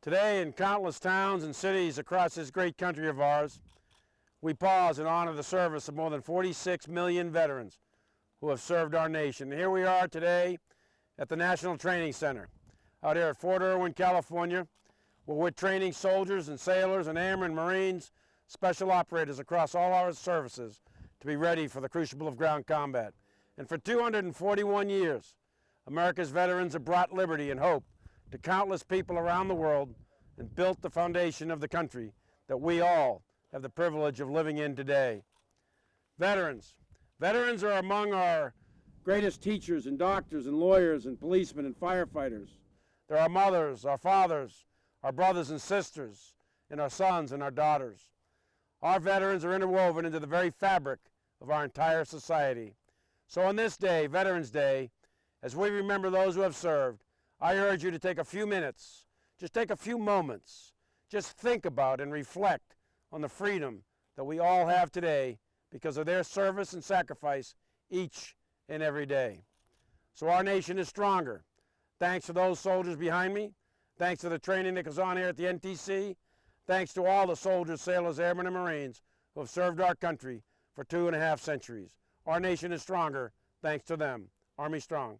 Today, in countless towns and cities across this great country of ours, we pause and honor the service of more than 46 million veterans who have served our nation. Here we are today at the National Training Center out here at Fort Irwin, California, where we're training soldiers and sailors and airmen, Marines, special operators across all our services to be ready for the crucible of ground combat. And for 241 years, America's veterans have brought liberty and hope to countless people around the world and built the foundation of the country that we all have the privilege of living in today. Veterans. Veterans are among our greatest teachers and doctors and lawyers and policemen and firefighters. They're our mothers, our fathers, our brothers and sisters, and our sons and our daughters. Our veterans are interwoven into the very fabric of our entire society. So on this day, Veterans Day, as we remember those who have served, I urge you to take a few minutes, just take a few moments, just think about and reflect on the freedom that we all have today because of their service and sacrifice each and every day. So our nation is stronger. Thanks to those soldiers behind me, thanks to the training that goes on here at the NTC, thanks to all the soldiers, sailors, airmen, and Marines who have served our country for two and a half centuries. Our nation is stronger thanks to them. Army strong.